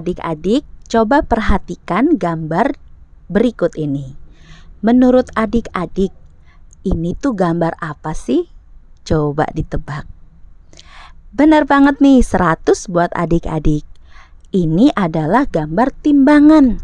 adik-adik, coba perhatikan gambar berikut ini. Menurut adik-adik, ini tuh gambar apa sih? Coba ditebak. Benar banget nih, 100 buat adik-adik. Ini adalah gambar timbangan.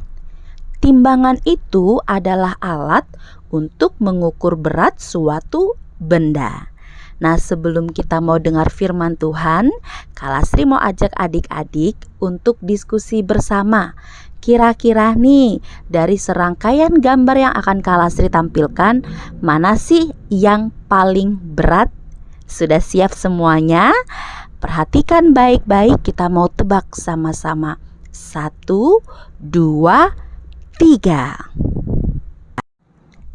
Timbangan itu adalah alat untuk mengukur berat suatu benda. Nah, sebelum kita mau dengar firman Tuhan, Kalasri mau ajak adik-adik untuk diskusi bersama. Kira-kira nih, dari serangkaian gambar yang akan Kalasri tampilkan, mana sih yang paling berat? Sudah siap semuanya? Perhatikan baik-baik, kita mau tebak sama-sama. Satu, dua, tiga.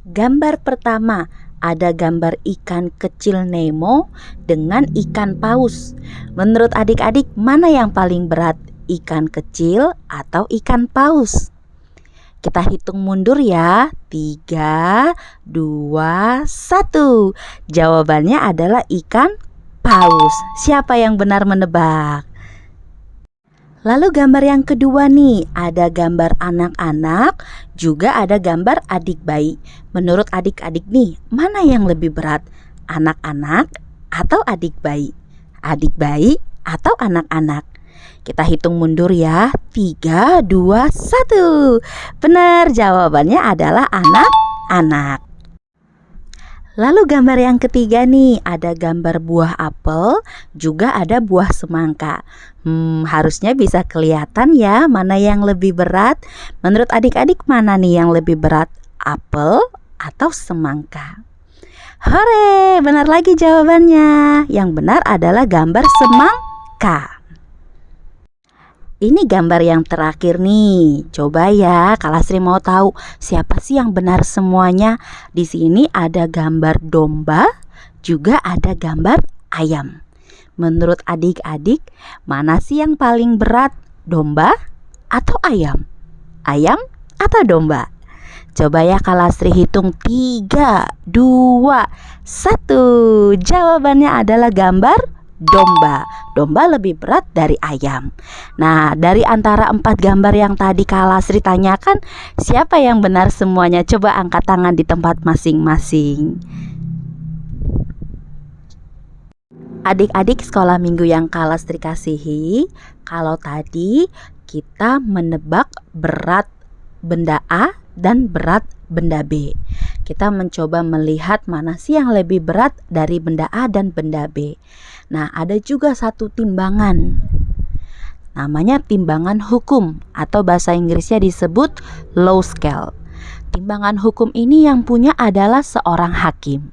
Gambar pertama ada gambar ikan kecil Nemo dengan ikan paus. Menurut adik-adik, mana yang paling berat, ikan kecil atau ikan paus? Kita hitung mundur ya. Tiga, dua, satu. Jawabannya adalah ikan paus. Siapa yang benar menebak? Lalu gambar yang kedua nih, ada gambar anak-anak, juga ada gambar adik bayi. Menurut adik-adik nih, mana yang lebih berat? Anak-anak atau adik bayi? Adik bayi atau anak-anak? Kita hitung mundur ya. 3 2 1. Benar, jawabannya adalah anak-anak. Lalu gambar yang ketiga nih, ada gambar buah apel, juga ada buah semangka. Hmm, harusnya bisa kelihatan ya mana yang lebih berat. Menurut adik-adik mana nih yang lebih berat? Apel atau semangka? Hore, benar lagi jawabannya. Yang benar adalah gambar semangka. Ini gambar yang terakhir nih. Coba ya, Kalasri mau tahu siapa sih yang benar semuanya. Di sini ada gambar domba, juga ada gambar ayam. Menurut adik-adik, mana sih yang paling berat? Domba atau ayam? Ayam atau domba? Coba ya Kalasri hitung 3, 2, 1 Jawabannya adalah gambar domba. Domba lebih berat dari ayam. Nah, dari antara empat gambar yang tadi Kalasri tanyakan, siapa yang benar semuanya? Coba angkat tangan di tempat masing-masing. Adik-adik sekolah minggu yang Kalasri kasihi, kalau tadi kita menebak berat benda A dan berat benda B. Kita mencoba melihat mana sih yang lebih berat dari benda A dan benda B. Nah, ada juga satu timbangan. Namanya timbangan hukum atau bahasa Inggrisnya disebut law scale. Timbangan hukum ini yang punya adalah seorang hakim.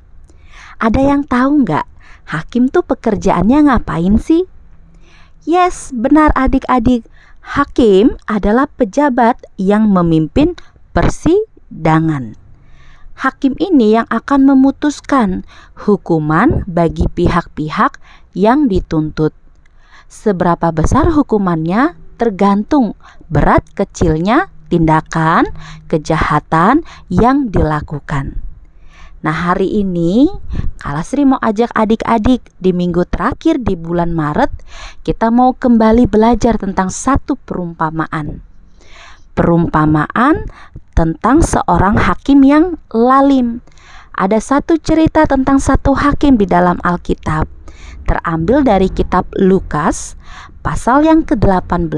Ada yang tahu nggak? Hakim tuh pekerjaannya ngapain sih? Yes, benar adik-adik. Hakim adalah pejabat yang memimpin persidangan hakim ini yang akan memutuskan hukuman bagi pihak-pihak yang dituntut. Seberapa besar hukumannya tergantung berat kecilnya tindakan kejahatan yang dilakukan. Nah, hari ini Kalasri mau ajak adik-adik di minggu terakhir di bulan Maret, kita mau kembali belajar tentang satu perumpamaan. Perumpamaan tentang seorang hakim yang lalim. Ada satu cerita tentang satu hakim di dalam Alkitab. Terambil dari kitab Lukas pasal yang ke-18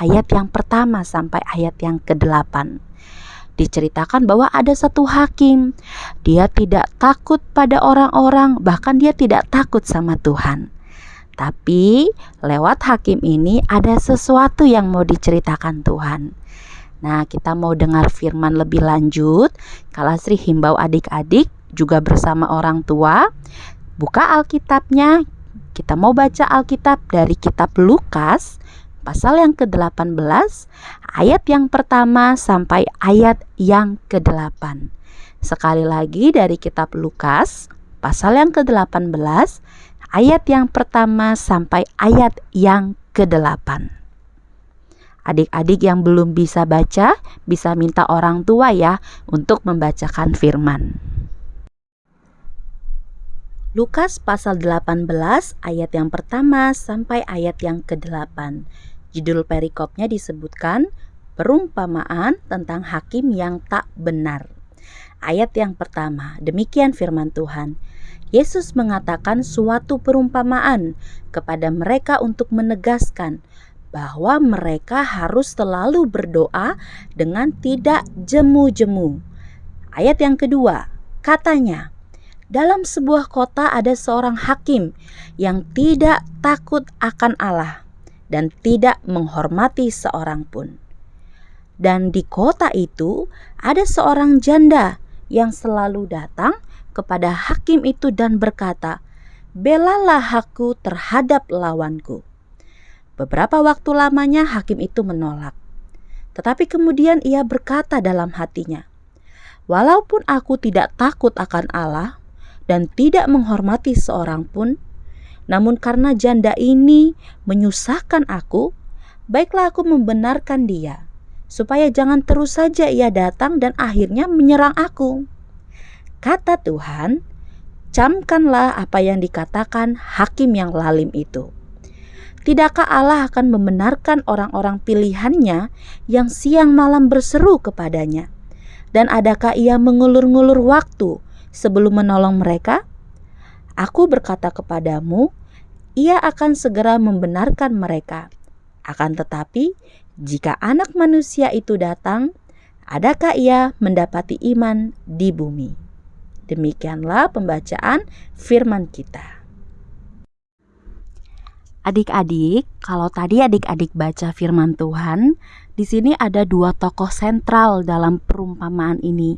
ayat yang pertama sampai ayat yang ke-8 diceritakan bahwa ada satu hakim. Dia tidak takut pada orang-orang, bahkan dia tidak takut sama Tuhan. Tapi lewat hakim ini ada sesuatu yang mau diceritakan Tuhan. Nah, kita mau dengar firman lebih lanjut. Kalau Sri himbau adik-adik juga bersama orang tua, buka Alkitabnya. Kita mau baca Alkitab dari kitab Lukas pasal yang ke-18 ayat yang pertama sampai ayat yang ke-8. Sekali lagi dari kitab Lukas pasal yang ke-18 ayat yang pertama sampai ayat yang ke-8. Adik-adik yang belum bisa baca bisa minta orang tua ya untuk membacakan firman. Lukas pasal 18 ayat yang pertama sampai ayat yang ke-8. Judul perikopnya disebutkan perumpamaan tentang hakim yang tak benar. Ayat yang pertama, demikian firman Tuhan. Yesus mengatakan suatu perumpamaan kepada mereka untuk menegaskan bahwa mereka harus selalu berdoa dengan tidak jemu-jemu. Ayat yang kedua, katanya, dalam sebuah kota ada seorang hakim yang tidak takut akan Allah dan tidak menghormati seorang pun. Dan di kota itu ada seorang janda yang selalu datang kepada hakim itu dan berkata, "Belalah aku terhadap lawanku." Beberapa waktu lamanya hakim itu menolak. Tetapi kemudian ia berkata dalam hatinya, "Walaupun aku tidak takut akan Allah dan tidak menghormati seorang pun, namun karena janda ini menyusahkan aku, baiklah aku membenarkan dia, supaya jangan terus saja ia datang dan akhirnya menyerang aku." Kata Tuhan, "Camkanlah apa yang dikatakan hakim yang lalim itu." Tidakkah Allah akan membenarkan orang-orang pilihannya yang siang malam berseru kepadanya? Dan adakah ia mengulur-ngulur waktu sebelum menolong mereka? Aku berkata kepadamu, ia akan segera membenarkan mereka. Akan tetapi, jika anak manusia itu datang, adakah ia mendapati iman di bumi? Demikianlah pembacaan firman kita. Adik-adik, kalau tadi adik-adik baca firman Tuhan, di sini ada dua tokoh sentral dalam perumpamaan ini.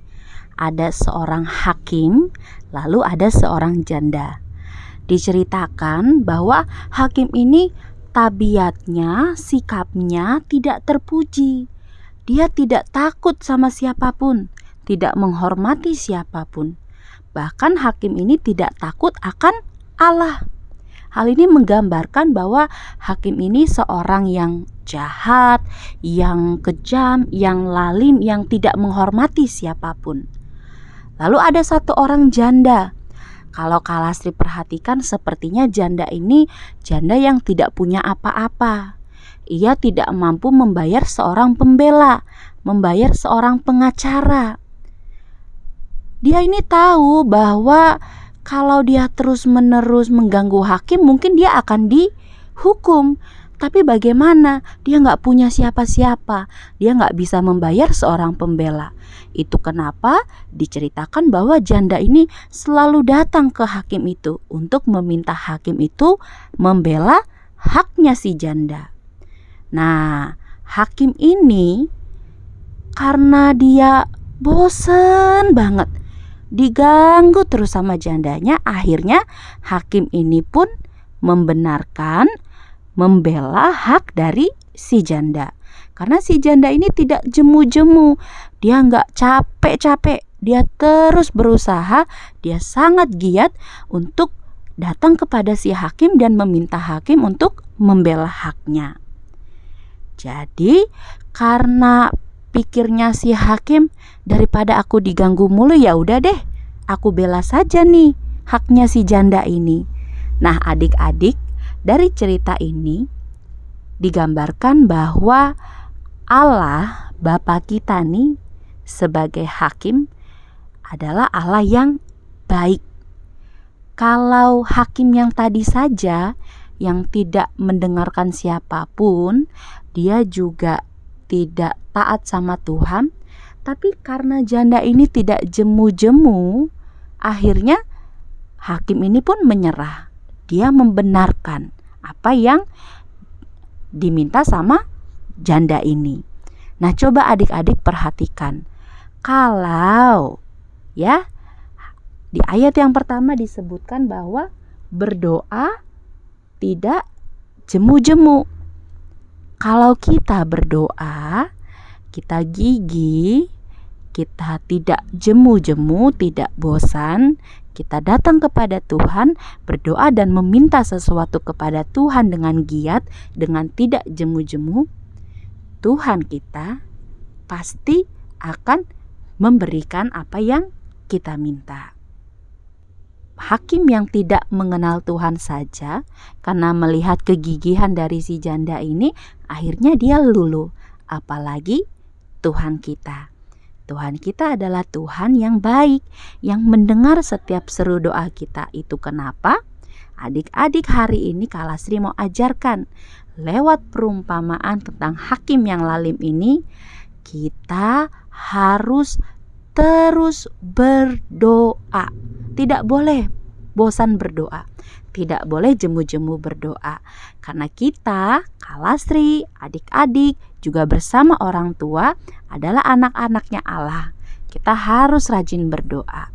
Ada seorang hakim, lalu ada seorang janda. Diceritakan bahwa hakim ini tabiatnya, sikapnya tidak terpuji. Dia tidak takut sama siapa pun, tidak menghormati siapa pun. Bahkan hakim ini tidak takut akan Allah. Hal ini menggambarkan bahwa hakim ini seorang yang jahat, yang kejam, yang lalim, yang tidak menghormati siapa pun. Lalu ada satu orang janda. Kalau Kalastri perhatikan sepertinya janda ini janda yang tidak punya apa-apa. Ia tidak mampu membayar seorang pembela, membayar seorang pengacara. Dia ini tahu bahwa kalau dia terus-menerus mengganggu hakim, mungkin dia akan dihukum. Tapi bagaimana? Dia nggak punya siapa-siapa. Dia nggak bisa membayar seorang pembela. Itu kenapa diceritakan bahwa janda ini selalu datang ke hakim itu untuk meminta hakim itu membela haknya si janda. Nah, hakim ini karena dia bosen banget diganggu terus sama jandanya akhirnya hakim ini pun membenarkan membela hak dari si janda karena si janda ini tidak jemu-jemu. Dia nggak capek-capek. Dia terus berusaha. Dia sangat giat untuk datang kepada si hakim dan meminta hakim untuk membela haknya. Jadi karena pikirnya si hakim daripada aku diganggu mulu ya udah deh. Aku bela saja nih haknya si janda ini. Nah adik-adik dari cerita ini digambarkan bahwa Allah Bapa kita nih sebagai hakim adalah Allah yang baik kalau hakim yang tadi saja yang tidak mendengarkan siapa pun dia juga tidak taat sama Tuhan, tapi karena janda ini tidak jemu-jemu, akhirnya hakim ini pun menyerah. Dia membenarkan apa yang diminta sama janda ini. Nah, coba adik-adik perhatikan. Kalau ya di ayat yang pertama disebutkan bahwa berdoa tidak jemu-jemu. Kalau kita berdoa, kita gigi, kita tidak jemu-jemu, tidak bosan, kita datang kepada Tuhan, berdoa dan meminta sesuatu kepada Tuhan dengan giat, dengan tidak jemu-jemu, Tuhan kita pasti akan memberikan apa yang kita minta. hakim yang tidak mengenal Tuhan saja karena melihat kegigihan dari si janda ini akhirnya dia luluh apalagi Tuhan kita. Tuhan kita adalah Tuhan yang baik yang mendengar setiap seru doa kita. Itu kenapa? Adik-adik hari ini Kalasri mau ajarkan lewat perumpamaan tentang hakim yang lalim ini kita harus terus berdoa. Tidak boleh bosan berdoa. Tidak boleh jemu-jemu berdoa. Karena kita, Kalastri, adik-adik, juga bersama orang tua adalah anak-anaknya Allah. Kita harus rajin berdoa.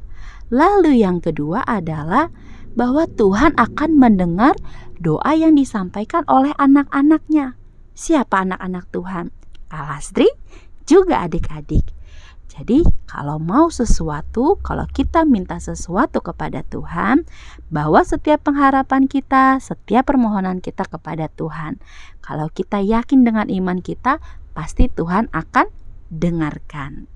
Lalu yang kedua adalah bahwa Tuhan akan mendengar doa yang disampaikan oleh anak-anaknya. Siapa anak-anak Tuhan? Kalastri juga adik-adik. Jadi, kalau mau sesuatu, kalau kita minta sesuatu kepada Tuhan, bahwa setiap pengharapan kita, setiap permohonan kita kepada Tuhan, kalau kita yakin dengan iman kita, pasti Tuhan akan dengarkan.